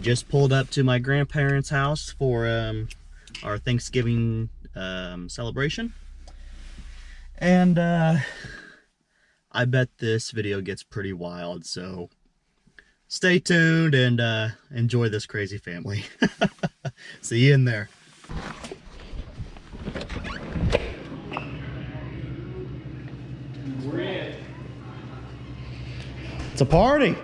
just pulled up to my grandparents' house for um, our Thanksgiving um, celebration. And uh, I bet this video gets pretty wild, so stay tuned and uh, enjoy this crazy family. See you in there. It's a party.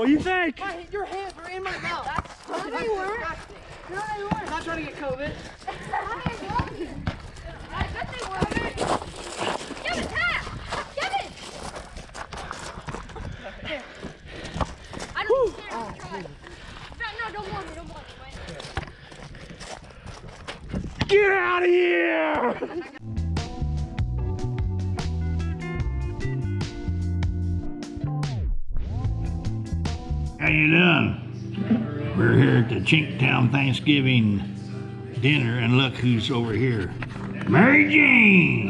What do you think? my, your hands are in my mouth. No, they weren't. No, they weren't. I'm not trying to get COVID. I bet they were. Kevin, tap! Kevin! I don't think they're try. No, no, don't want me, don't want me. Wait. Get out of here! How you doing? We're here at the Chinktown Thanksgiving dinner, and look who's over here. Mary Jane!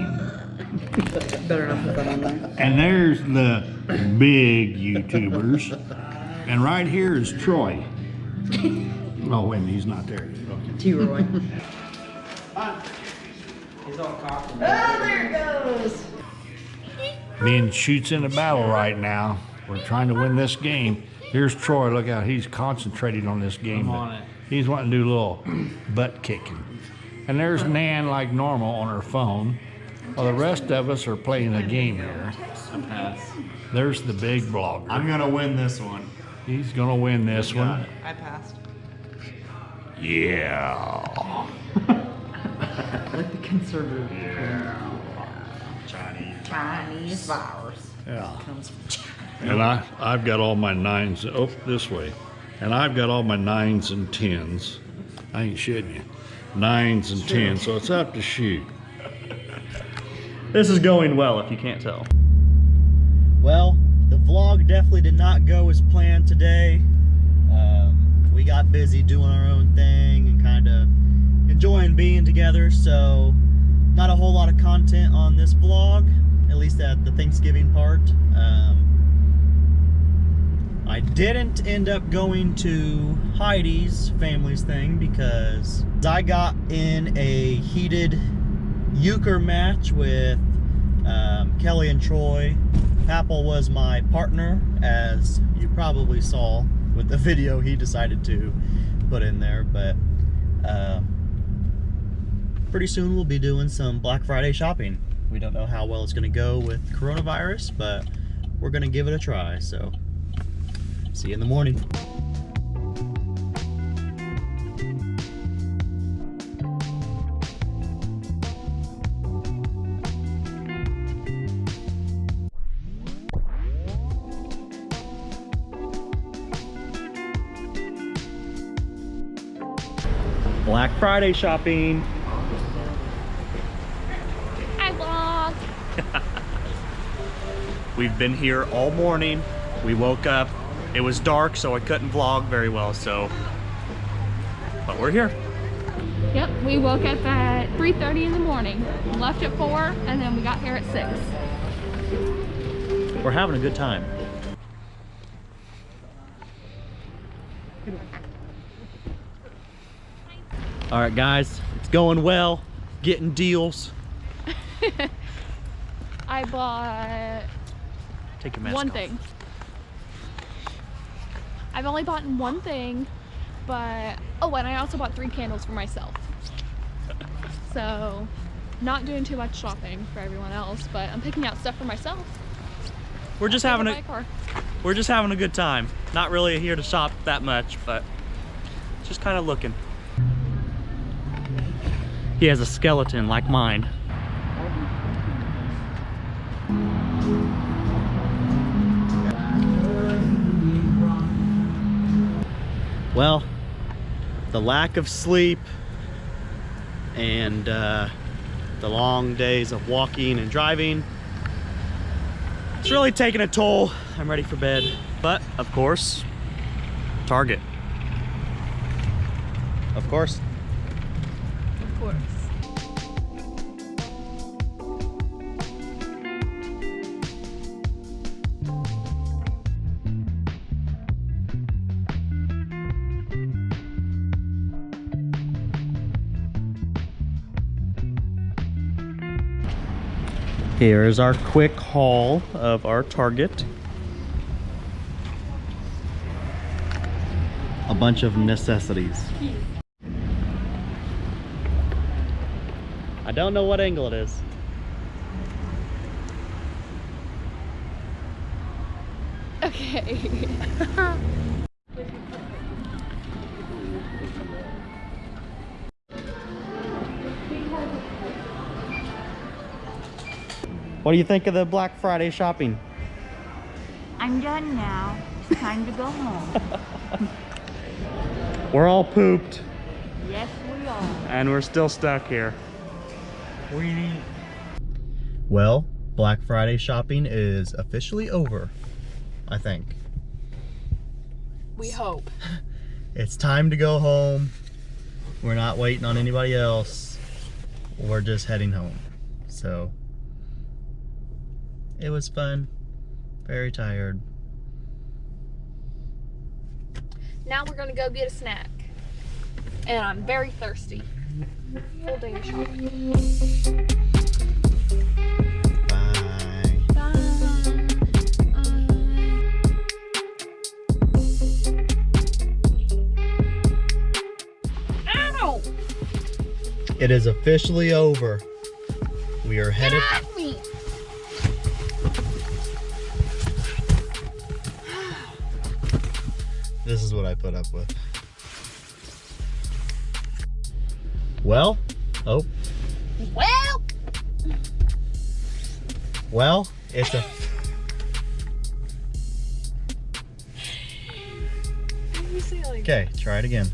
Better not put that on there. And there's the big YouTubers. And right here is Troy. Oh, wait, he's not there. Okay. T-Roy. he's all cocked. Oh, there it goes. Being shoots in a battle right now. We're trying to win this game. Here's Troy. Look out. He's concentrating on this game. I'm on it. He's wanting to do a little butt kicking. And there's Nan like normal on her phone. While the rest of us are playing a game here. There's the big blogger. I'm gonna win this one. He's gonna win this one. I passed. Yeah. Like the conservative. Chinese. Chinese virus Yeah. comes from China. And I, I've got all my nines, oh, this way. And I've got all my nines and tens. I ain't shitting you. Nines and tens, so it's up to shoot. This is going well, if you can't tell. Well, the vlog definitely did not go as planned today. Um, we got busy doing our own thing and kind of enjoying being together, so not a whole lot of content on this vlog, at least at the Thanksgiving part. Um, I didn't end up going to Heidi's family's thing because I got in a heated euchre match with um, Kelly and Troy. Apple was my partner, as you probably saw with the video he decided to put in there. But uh, pretty soon we'll be doing some Black Friday shopping. We don't know how well it's going to go with coronavirus, but we're going to give it a try. So, see you in the morning. Black Friday shopping. Hi, vlog. We've been here all morning. We woke up. It was dark, so I couldn't vlog very well, so. But we're here. Yep, we woke up at 3.30 in the morning. Left at 4, and then we got here at 6. We're having a good time. All right, guys, it's going well. Getting deals. I bought Take your mask one off. thing. I've only bought one thing, but oh, and I also bought three candles for myself. So, not doing too much shopping for everyone else, but I'm picking out stuff for myself. We're just having a car. we're just having a good time. Not really here to shop that much, but just kind of looking. He has a skeleton like mine. Well, the lack of sleep and uh, the long days of walking and driving, it's really taking a toll. I'm ready for bed. But, of course, Target. Of course. Of course. Here is our quick haul of our Target. A bunch of necessities. I don't know what angle it is. Okay. What do you think of the Black Friday shopping? I'm done now. It's time to go home. We're all pooped yes, we are. and we're still stuck here. We. Well, Black Friday shopping is officially over, I think. We hope. It's time to go home. We're not waiting on anybody else. We're just heading home. So, it was fun. Very tired. Now we're gonna go get a snack. And I'm very thirsty. Full day of shopping. Bye. Ow! It is officially over. We are headed. This is what I put up with. Well, oh, Well, well, it's a like okay. Try it again.